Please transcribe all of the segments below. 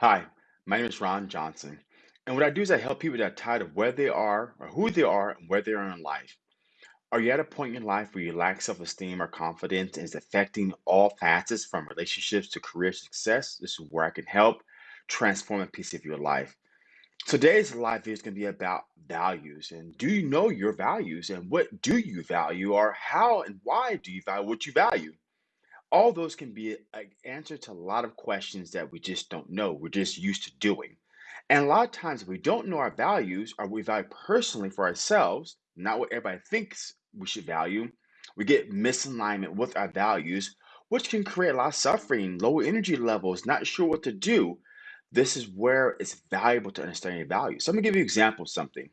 Hi, my name is Ron Johnson. And what I do is I help people that are tired of where they are or who they are and where they are in life. Are you at a point in your life where you lack self esteem or confidence and it's affecting all facets from relationships to career success? This is where I can help transform a piece of your life. Today's live video is going to be about values. And do you know your values and what do you value or how and why do you value what you value? All those can be an answer to a lot of questions that we just don't know. We're just used to doing. And a lot of times, if we don't know our values or we value personally for ourselves, not what everybody thinks we should value, we get misalignment with our values, which can create a lot of suffering, low energy levels, not sure what to do. This is where it's valuable to understand your values. So I'm gonna give you an example of something.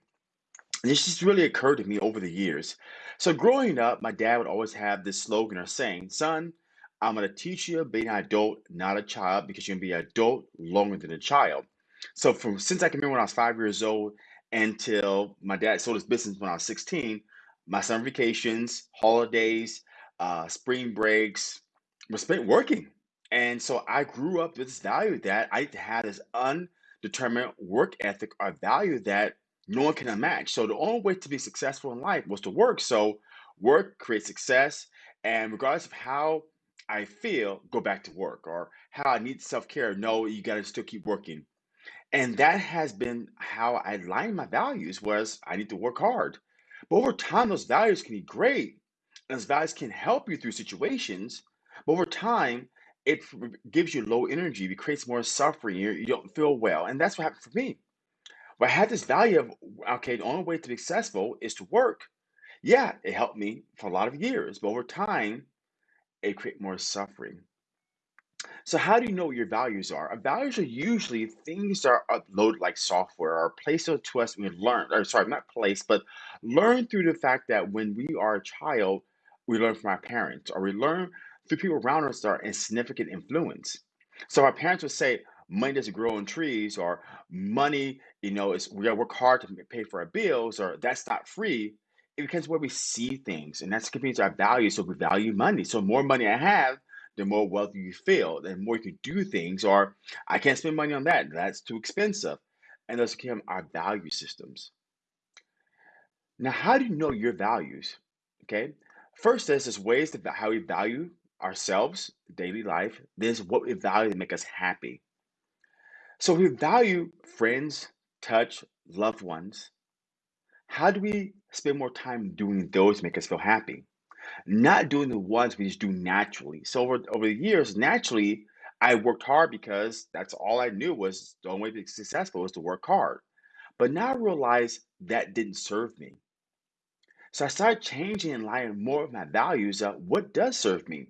This just really occurred to me over the years. So growing up, my dad would always have this slogan or saying, son, I'm going to teach you being an adult, not a child, because you're going to be an adult longer than a child. So from since I can remember when I was five years old until my dad sold his business when I was 16, my summer vacations, holidays, uh, spring breaks were spent working. And so I grew up with this value that I had this undetermined work ethic or value that no one can match. So the only way to be successful in life was to work. So work creates success. And regardless of how I feel, go back to work, or how I need self care, no, you got to still keep working. And that has been how I align my values was I need to work hard. But over time, those values can be great, and those values can help you through situations. But over time, it gives you low energy, it creates more suffering, you, you don't feel well. And that's what happened for me. But I had this value of, okay, the only way to be successful is to work. Yeah, it helped me for a lot of years, but over time, it created more suffering. So how do you know what your values are? Our values are usually things that are uploaded like software or placed to us when we learn, or sorry, not placed, but learn through the fact that when we are a child, we learn from our parents, or we learn through people around us that are in significant influence. So our parents would say, money doesn't grow on trees, or money, you know, is we gotta work hard to pay for our bills, or that's not free. It becomes where we see things, and that's contributes to our values. So we value money. So more money I have, the more wealthy you feel, the more you can do things, or I can't spend money on that. That's too expensive. And those become our value systems. Now, how do you know your values? Okay. First, there's this ways to how we value ourselves, daily life. There's what we value to make us happy. So we value friends, touch, loved ones. How do we spend more time doing those make us feel happy? not doing the ones we just do naturally. So over over the years, naturally, I worked hard because that's all I knew was the only way to be successful was to work hard. But now I realize that didn't serve me. So I started changing and aligning more of my values of what does serve me.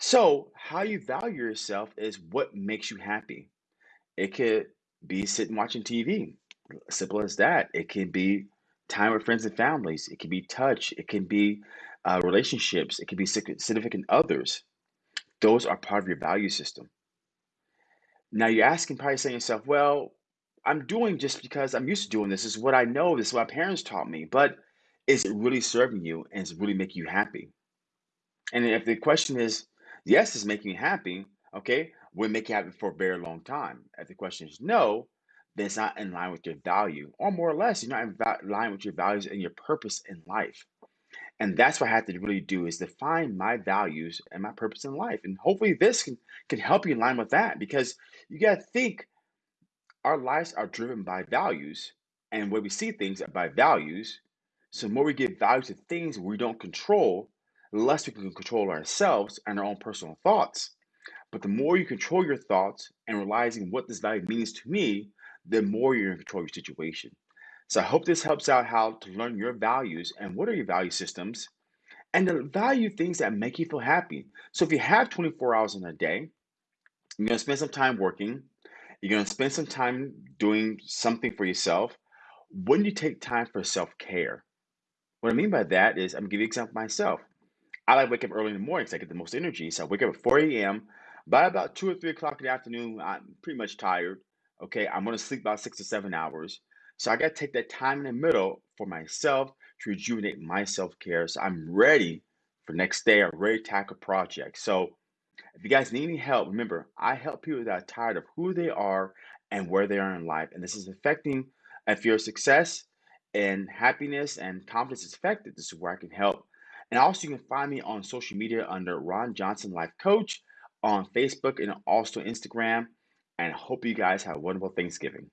So how you value yourself is what makes you happy. It could be sitting watching TV, simple as that. It can be time with friends and families. It can be touch. It can be uh, relationships. It can be sig- significant others. Those are part of your value system. Now you're asking, probably saying to yourself, well, I'm doing just because I'm used to doing this. This is what I know. This is what my parents taught me. But is it really serving you and is it really making you happy? And if the question is, yes, it's making you happy, okay, we'll make you happy for a very long time? If the question is no, then it's not in line with your value, or more or less, you're not in va- line with your values and your purpose in life. And that's what I have to really do is define my values and my purpose in life. And hopefully this can, can help you in line with that because you got to think our lives are driven by values and where we see things are by values. So the more we give value to things we don't control, the less we can control ourselves and our own personal thoughts. But the more you control your thoughts and realizing what this value means to me, the more you're in control of your situation. So I hope this helps out how to learn your values and what are your value systems and the value things that make you feel happy. So if you have 24 hours in a day, you're gonna spend some time working, you're gonna spend some time doing something for yourself. When you take time for self-care, what I mean by that is I'm gonna give you an example myself. I like wake up early in the morning because I get the most energy. So I wake up at 4 a.m. By about two or three o'clock in the afternoon, I'm pretty much tired. Okay, I'm gonna sleep about six to seven hours. So I gotta take that time in the middle for myself to rejuvenate my self-care. So I'm ready for next day. I'm ready to tackle projects. So If you guys need any help, remember, I help people that are tired of who they are and where they are in life. And this is affecting, if your success and happiness and confidence is affected, this is where I can help. And also, you can find me on social media under Ron Johnson Life Coach on Facebook and also Instagram. And hope you guys have a wonderful Thanksgiving.